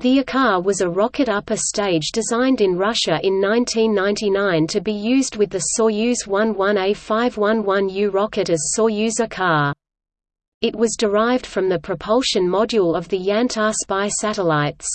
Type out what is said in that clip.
The Ikar was a rocket upper stage designed in Russia in 1999 to be used with the Soyuz 11A511U rocket as Soyuz Ikar. It was derived from the propulsion module of the Yantar spy satellites.